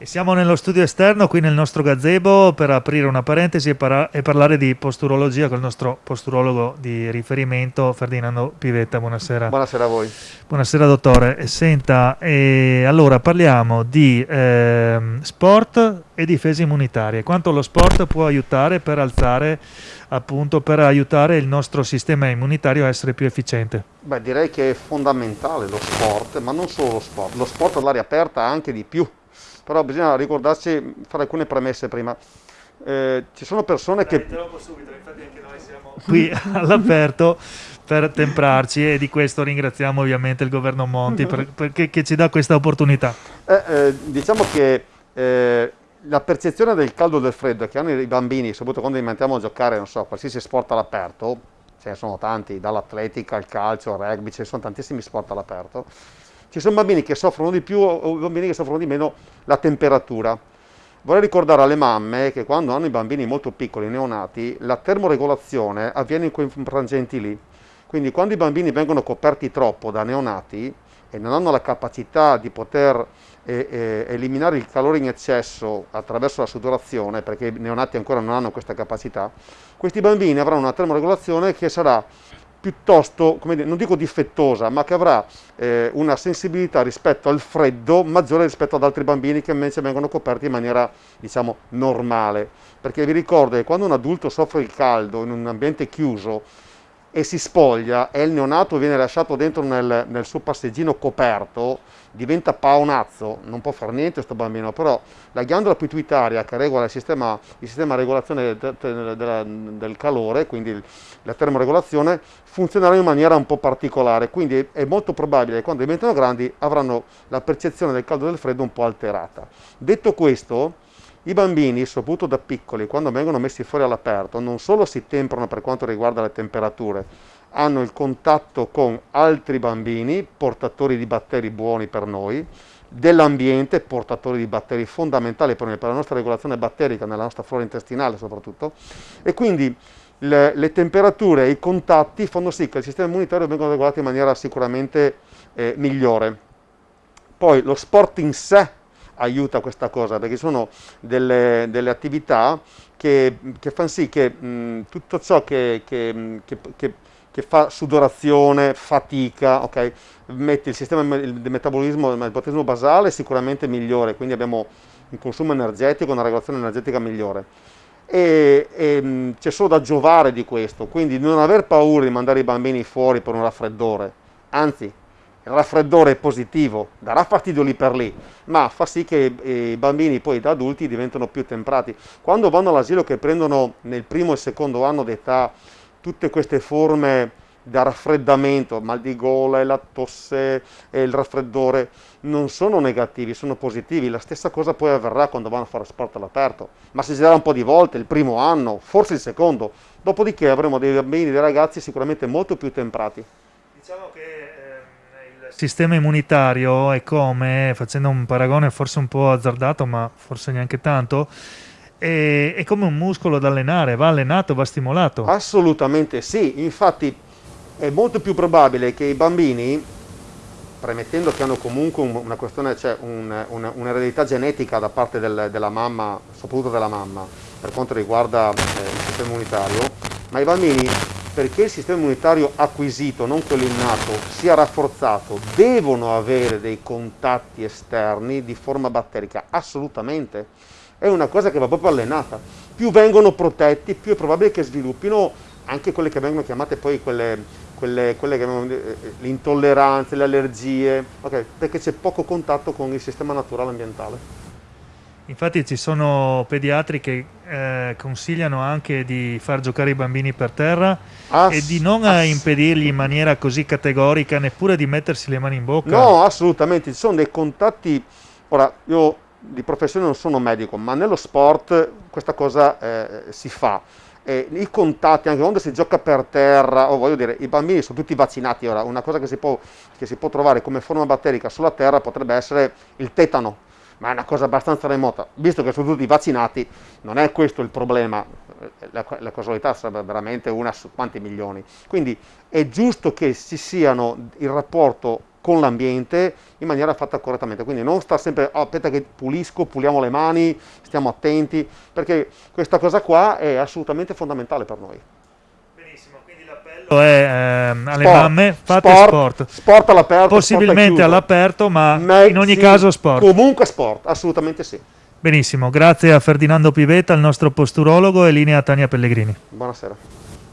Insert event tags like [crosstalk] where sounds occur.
E siamo nello studio esterno, qui nel nostro gazebo, per aprire una parentesi e, para- e, parlare di posturologia con il nostro posturologo di riferimento, Ferdinando Pivetta. Buonasera. Buonasera a voi. Buonasera dottore. Senta, e allora parliamo di eh, sport e difese immunitarie. Quanto lo sport può aiutare per alzare, appunto, per aiutare il nostro sistema immunitario a essere più efficiente? Beh, direi che è fondamentale lo sport, ma non solo lo sport. Lo sport all'aria aperta anche di più però bisogna ricordarsi, fare alcune premesse prima. Eh, ci sono persone Dai, che... Interrompo subito, infatti anche noi siamo [laughs] qui [laughs] all'aperto per temprarci e di questo ringraziamo ovviamente il governo Monti per, [laughs] perché, che ci dà questa opportunità. Eh, eh, diciamo che eh, la percezione del caldo e del freddo che hanno i bambini, soprattutto quando li mettiamo a giocare, non so, qualsiasi sport all'aperto, ce ne sono tanti, dall'atletica al calcio al rugby, ce ne sono tantissimi sport all'aperto, ci sono bambini che soffrono di più o bambini che soffrono di meno la temperatura. Vorrei ricordare alle mamme che quando hanno i bambini molto piccoli, neonati, la termoregolazione avviene in quei frangenti lì. Quindi quando i bambini vengono coperti troppo da neonati e non hanno la capacità di poter eh, eh, eliminare il calore in eccesso attraverso la sudorazione, perché i neonati ancora non hanno questa capacità, questi bambini avranno una termoregolazione che sarà piuttosto, dire, non dico difettosa, ma che avrà eh, una sensibilità rispetto al freddo maggiore rispetto ad altri bambini che invece vengono coperti in maniera, diciamo, normale. Perché vi ricordo che quando un adulto soffre il caldo in un ambiente chiuso, e si spoglia e il neonato viene lasciato dentro nel, nel suo passeggino coperto, diventa paonazzo, non può fare niente questo bambino, però la ghiandola pituitaria che regola il sistema, il sistema di regolazione del, del, del, calore, quindi la termoregolazione, funzionerà in maniera un po' particolare, quindi è molto probabile che quando diventano grandi avranno la percezione del caldo e del freddo un po' alterata. Detto questo, i bambini, soprattutto da piccoli, quando vengono messi fuori all'aperto, non solo si temprano per quanto riguarda le temperature, hanno il contatto con altri bambini, portatori di batteri buoni per noi, dell'ambiente, portatori di batteri fondamentali per, noi, per la nostra regolazione batterica, nella nostra flora intestinale soprattutto, e quindi le, le, temperature e i contatti fanno sì che il sistema immunitario venga regolato in maniera sicuramente eh, migliore. Poi lo sport in sé aiuta questa cosa, perché sono delle, delle attività che, che fanno sì che mh, tutto ciò che, che, che, fa sudorazione, fatica, okay, mette il sistema di metabolismo, il metabolismo basale sicuramente migliore, quindi abbiamo un consumo energetico, una regolazione energetica migliore. E, e c'è solo da giovare di questo, quindi non aver paura di mandare i bambini fuori per un raffreddore, anzi il raffreddore positivo, darà fastidio lì per lì, ma fa sì che i bambini poi da adulti diventano più temprati. Quando vanno all'asilo che prendono nel primo e secondo anno d'età tutte queste forme da raffreddamento, mal di gola, la tosse e il raffreddore, non sono negativi, sono positivi. La stessa cosa poi avverrà quando vanno a fare sport all'aperto, ma si girerà un po' di volte, il primo anno, forse il secondo, dopodiché avremo dei bambini, dei ragazzi sicuramente molto più temprati. Diciamo che sistema immunitario è come, facendo un paragone forse un po' azzardato, ma forse neanche tanto, è, è come un muscolo da allenare, va allenato, va stimolato. Assolutamente sì, infatti è molto più probabile che i bambini, premettendo che hanno comunque una questione, cioè un, un, un'eredità genetica da parte del, della mamma, soprattutto della mamma, per quanto riguarda eh, il sistema immunitario, ma i bambini perché il sistema immunitario acquisito, non quello innato, sia rafforzato, devono avere dei contatti esterni di forma batterica? Assolutamente. È una cosa che va proprio allenata. Più vengono protetti, più è probabile che sviluppino anche quelle che vengono chiamate poi quelle, quelle, quelle che vengono, eh, le intolleranze, le allergie, okay, perché c'è poco contatto con il sistema naturale ambientale. Infatti ci sono pediatri che eh, consigliano anche di far giocare i bambini per terra ass- e di non impedirgli in maniera così categorica neppure di mettersi le mani in bocca. No, assolutamente, ci sono dei contatti, ora io di professione non sono medico, ma nello sport questa cosa eh, si fa. Eh, I contatti, anche quando si gioca per terra, o voglio dire, i bambini sono tutti vaccinati ora, una cosa che si può, che si può trovare come forma batterica sulla terra potrebbe essere il tetano, ma è una cosa abbastanza remota. Visto che sono tutti vaccinati, non è questo il problema, la, la causalità sarebbe veramente una su quanti milioni. Quindi è giusto che ci siano il rapporto con l'ambiente in maniera fatta correttamente. Quindi non sta sempre, oh, aspetta che pulisco, puliamo le mani, stiamo attenti, perché questa cosa qua è assolutamente fondamentale per noi. L'appello è ehm, alle Sport, mamme, fate sport, sport. sport all'aperto, Possibilmente all'aperto, ma Ma in ogni caso sport. Comunque sport, assolutamente sì. Benissimo, grazie a Ferdinando Pivetta, il nostro posturologo, e linea Tania Pellegrini. Buonasera.